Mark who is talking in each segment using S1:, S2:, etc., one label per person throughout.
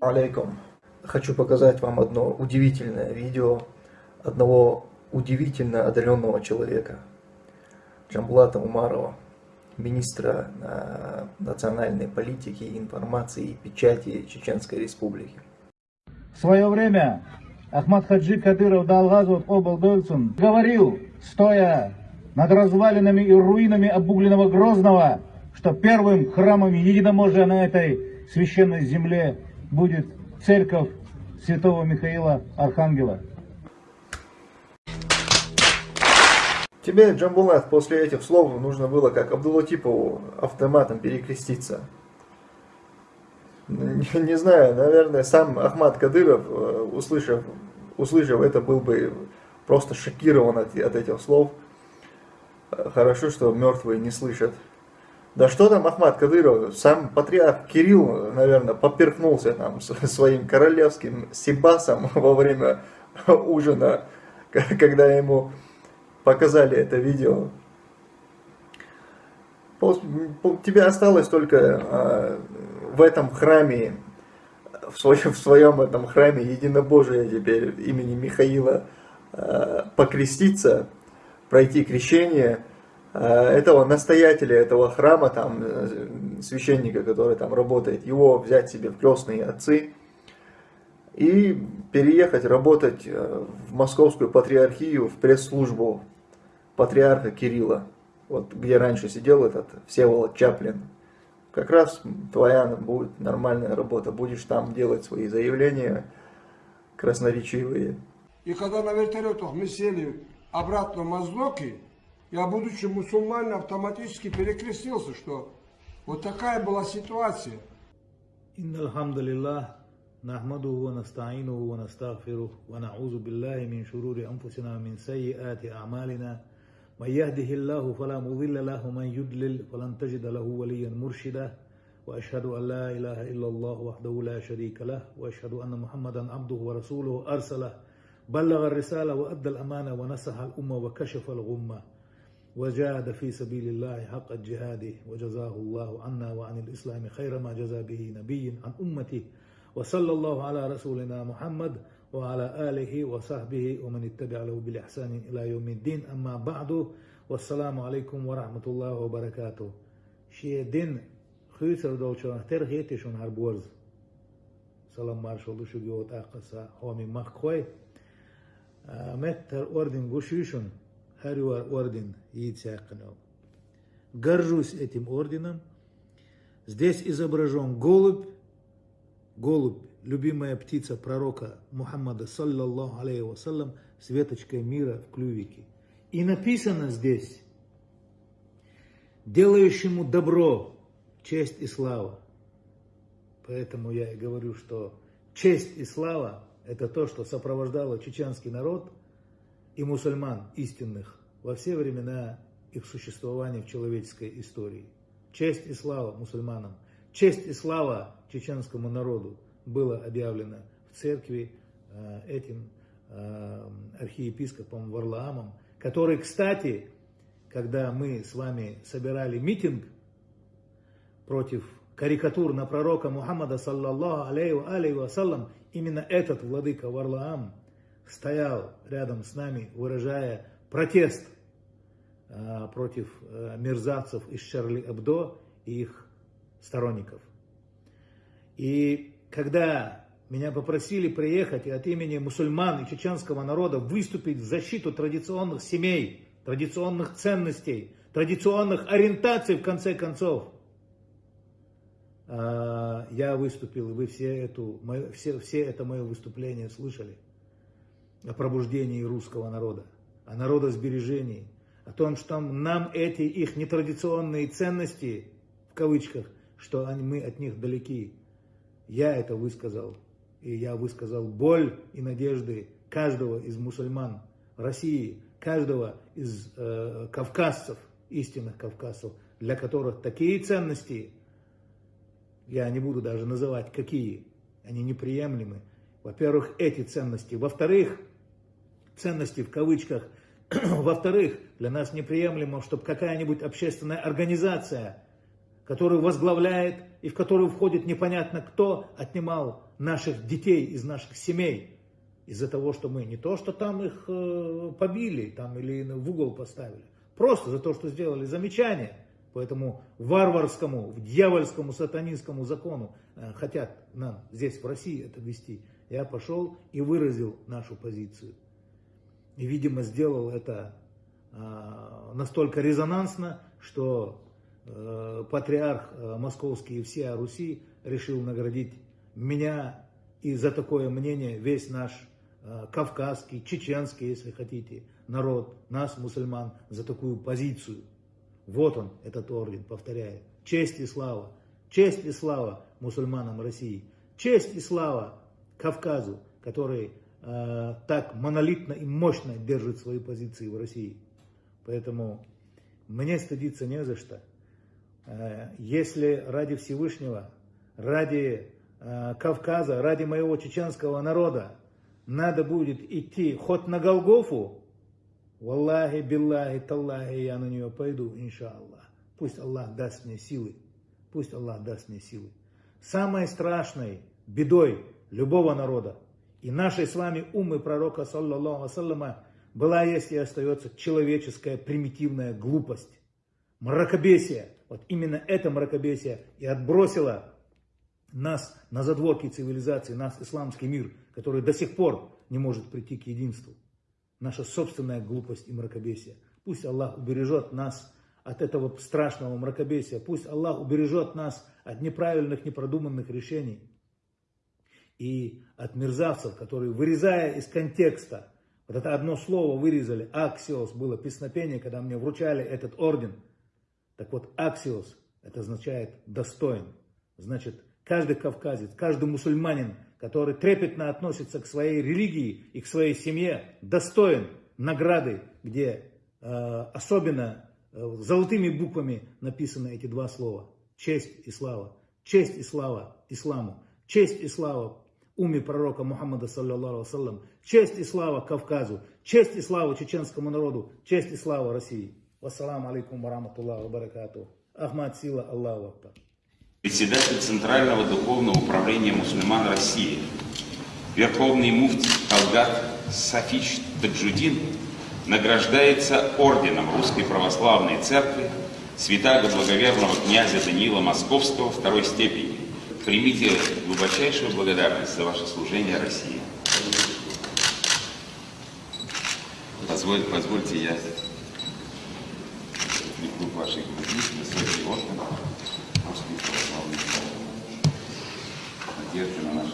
S1: алейкум. Хочу показать вам одно удивительное видео одного удивительно одаренного человека. Джамблата Умарова, министра э, национальной политики, информации и печати Чеченской Республики.
S2: В свое время Ахмад Хаджи Кадыров Далгазов Облдольцин говорил, стоя над развалинами и руинами обугленного Грозного, что первым храмом единоможия на этой священной земле будет церковь святого Михаила Архангела.
S1: Тебе, Джамбулат, после этих слов нужно было, как Абдулатипову, автоматом перекреститься. Не, не знаю, наверное, сам Ахмад Кадыров, э, услышав, услышав это, был бы просто шокирован от, от этих слов. Хорошо, что мертвые не слышат. Да что там Ахмад Кадыров, сам патриарх Кирилл, наверное, поперхнулся там своим королевским сибасом во время ужина, когда ему показали это видео. Тебе осталось только а, в этом храме, в своем, в своем этом храме единобожия теперь имени Михаила а, покреститься, пройти крещение – этого настоятеля этого храма, там, э, священника, который там работает, его взять себе в крестные отцы и переехать работать э, в московскую патриархию, в пресс-службу патриарха Кирилла, вот где раньше сидел этот Всеволод Чаплин. Как раз твоя будет нормальная работа, будешь там делать свои заявления красноречивые.
S3: И когда на вертолетах мы сели обратно в Моздоки, Я, будучи мусульманином, автоматически перекрестился, что вот такая была ситуация.
S2: إن الحمد لله نحمده ونستعينه ونستغفره ونعوذ بالله من شرور أنفسنا ومن سيئات أعمالنا من يهده الله فلا مضل له ومن يدلل فلن تجد له وليا مرشدا وأشهد أن لا إله إلا الله وحده لا شريك له وأشهد أن محمدا عبده ورسوله أرسله بلغ الرسالة وأدى الأمانة ونسح الأمة وكشف الغمة وجاهد في سبيل الله حق جهاده وجزاه الله عنا وعن الإسلام خير ما جزى به نبي عن أمته وصلى الله على رسولنا محمد وعلى آله وصحبه ومن اتبع له بالإحسان إلى يوم الدين. أما بعد والسلام عليكم ورحمة الله وبركاته. شيء دين خيسر دولشان هر هربورز سلام مارشال شو جوت أقصى هو من آه، متر أوردن قشيشون Хариуар орден Яйцяканов. Горжусь этим орденом. Здесь изображен голубь, голубь, любимая птица пророка Мухаммада, саллаллаху алейхи вассалям, с веточкой мира в клювике. И написано здесь, делающему добро, честь и слава. Поэтому я и говорю, что честь и слава – это то, что сопровождало чеченский народ – и мусульман истинных во все времена их существования в человеческой истории. Честь и слава мусульманам, честь и слава чеченскому народу было объявлено в церкви э, этим э, архиепископом Варлаамом, который, кстати, когда мы с вами собирали митинг против карикатур на пророка Мухаммада, саллаллаху алейхи вассалам, именно этот владыка Варлаам стоял рядом с нами, выражая протест а, против а, мерзавцев из Шарли Эбдо и их сторонников. И когда меня попросили приехать и от имени мусульман и чеченского народа выступить в защиту традиционных семей, традиционных ценностей, традиционных ориентаций, в конце концов, а, я выступил, и вы все, эту, все, все это мое выступление слышали о пробуждении русского народа, о народосбережении, о том, что нам эти их нетрадиционные ценности, в кавычках, что они, мы от них далеки. Я это высказал. И я высказал боль и надежды каждого из мусульман России, каждого из э, кавказцев, истинных кавказцев, для которых такие ценности, я не буду даже называть какие, они неприемлемы. Во-первых, эти ценности. Во-вторых, ценности в кавычках. Во-вторых, для нас неприемлемо, чтобы какая-нибудь общественная организация, который возглавляет и в который входит непонятно кто, отнимал наших детей из наших семей. Из-за того, что мы не то, что там их э, побили там, или в угол поставили, просто за то, что сделали замечание по этому варварскому, дьявольскому, сатанинскому закону э, хотят нам здесь в России это вести. Я пошел и выразил нашу позицию. И, видимо, сделал это э, настолько резонансно, что Э, патриарх э, московский и всея Руси решил наградить меня и за такое мнение весь наш э, кавказский, чеченский, если хотите, народ, нас, мусульман, за такую позицию. Вот он, этот орден, повторяю. Честь и слава, честь и слава мусульманам России, честь и слава Кавказу, который э, так монолитно и мощно держит свои позиции в России. Поэтому мне стыдиться не за что. Э, если ради Всевышнего, ради э, Кавказа, ради моего чеченского народа надо будет идти хоть на Голгофу, Валлахи, биллахи, таллахи, я на нее пойду, иншаллах. Пусть Аллах даст мне силы. Пусть Аллах даст мне силы. Самой страшной бедой любого народа и нашей с вами умы пророка, саллаллаху ассалама, была, и остается человеческая примитивная глупость, мракобесие – вот именно это мракобесие и отбросило нас на задворки цивилизации, нас, исламский мир, который до сих пор не может прийти к единству. Наша собственная глупость и мракобесие. Пусть Аллах убережет нас от этого страшного мракобесия. Пусть Аллах убережет нас от неправильных, непродуманных решений. И от мерзавцев, которые, вырезая из контекста, вот это одно слово вырезали, аксиос, было песнопение, когда мне вручали этот орден – так вот, аксиос, это означает достоин. Значит, каждый кавказец, каждый мусульманин, который трепетно относится к своей религии и к своей семье, достоин награды, где э, особенно э, золотыми буквами написаны эти два слова. Честь и слава. Честь и слава исламу. Честь и слава уме пророка Мухаммада, саллиллаху алейhi Честь и слава Кавказу. Честь и слава чеченскому народу. Честь и слава России. Вассаламу алейкум вараматуллаху баракату. Ахмад Сила, Аллаху Акбар.
S4: Председатель Центрального духовного управления мусульман России, Верховный муфтий Талгат Сафич Таджудин награждается орденом Русской Православной Церкви святаго благоверного князя Даниила Московского второй степени. Примите глубочайшую благодарность за ваше служение России. Позволь, позвольте я клуб вашей груди, высокий орден, русский православный надежды на наше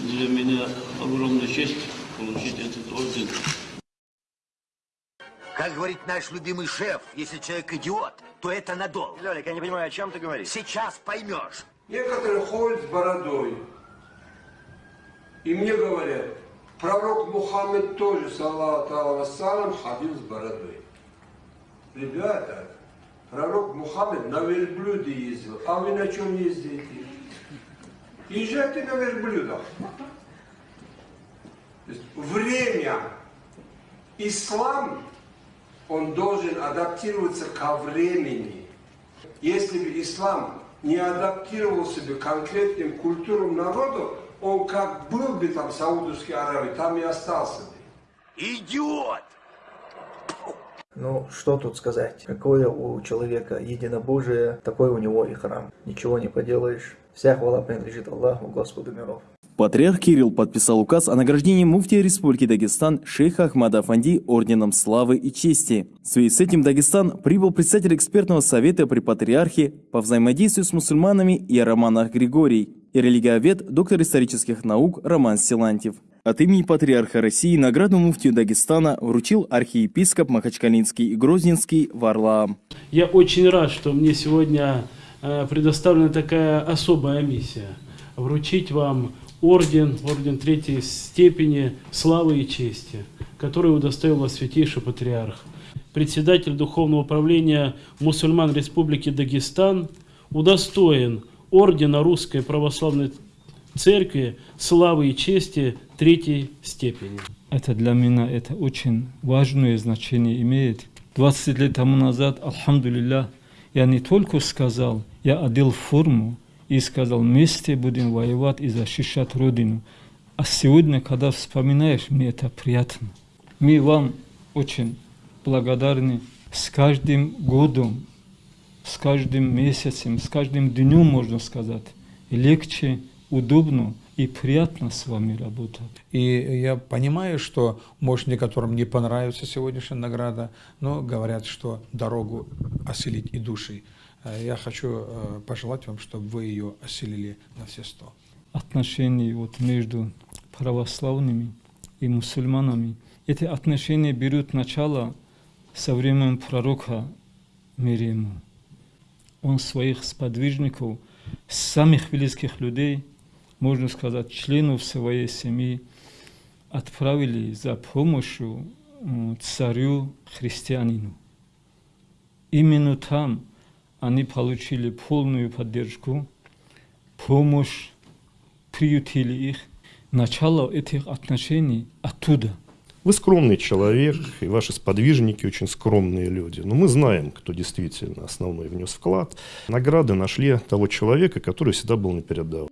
S5: Для меня огромная честь получить этот орден.
S6: Как говорит наш любимый шеф, если человек идиот, то это надолго.
S7: Лёлик, я не понимаю, о чем ты говоришь?
S6: Сейчас поймешь.
S3: Некоторые ходят с бородой. И мне говорят, Пророк Мухаммед тоже, саллаху вассалам, ходил с бородой. Ребята, пророк Мухаммед на верблюде ездил, а вы на чем ездите? Езжайте на верблюдах. время, ислам, он должен адаптироваться ко времени. Если бы ислам не адаптировался бы конкретным культурам народа, он как был бы там в Саудовской Аравии, там и остался бы.
S6: Идиот!
S1: Ну, что тут сказать? Какое у человека единобожие, такой у него и храм. Ничего не поделаешь. Вся хвала принадлежит Аллаху, Господу миров.
S8: Патриарх Кирилл подписал указ о награждении муфтия Республики Дагестан шейха Ахмада Афанди орденом славы и чести. В связи с этим Дагестан прибыл председатель экспертного совета при патриархе по взаимодействию с мусульманами и Романах Григорий и религиовед, доктор исторических наук Роман Силантьев. От имени Патриарха России награду муфтию Дагестана вручил архиепископ Махачкалинский и Грозненский Варлаам.
S5: Я очень рад, что мне сегодня э, предоставлена такая особая миссия – вручить вам орден, орден третьей степени славы и чести, который удостоил вас святейший патриарх. Председатель Духовного управления мусульман Республики Дагестан удостоен ордена Русской Православной Церкви славы и чести третьей степени.
S9: Это для меня это очень важное значение имеет.
S7: 20 лет тому назад, Алхамдулилля, я не только сказал, я одел форму и сказал, вместе будем воевать и защищать Родину. А сегодня, когда вспоминаешь, мне это приятно. Мы вам очень благодарны. С каждым годом, с каждым месяцем, с каждым днем, можно сказать, легче, удобно и приятно с вами работать.
S9: И я понимаю, что, может, некоторым не понравится сегодняшняя награда, но говорят, что дорогу осилить и души. Э, Я хочу э, пожелать вам, чтобы вы ее осилили на все сто.
S7: Отношения вот между православными и мусульманами. Эти отношения берут начало со времен пророка Мирима. Он своих сподвижников, самых близких людей, можно сказать, членов своей семьи, отправили за помощью м, царю христианину. Именно там они получили полную поддержку, помощь, приютили их. Начало этих отношений оттуда –
S10: Вы скромный человек, и ваши сподвижники очень скромные люди. Но мы знаем, кто действительно основной внес вклад. Награды нашли того человека, который всегда был на передовой.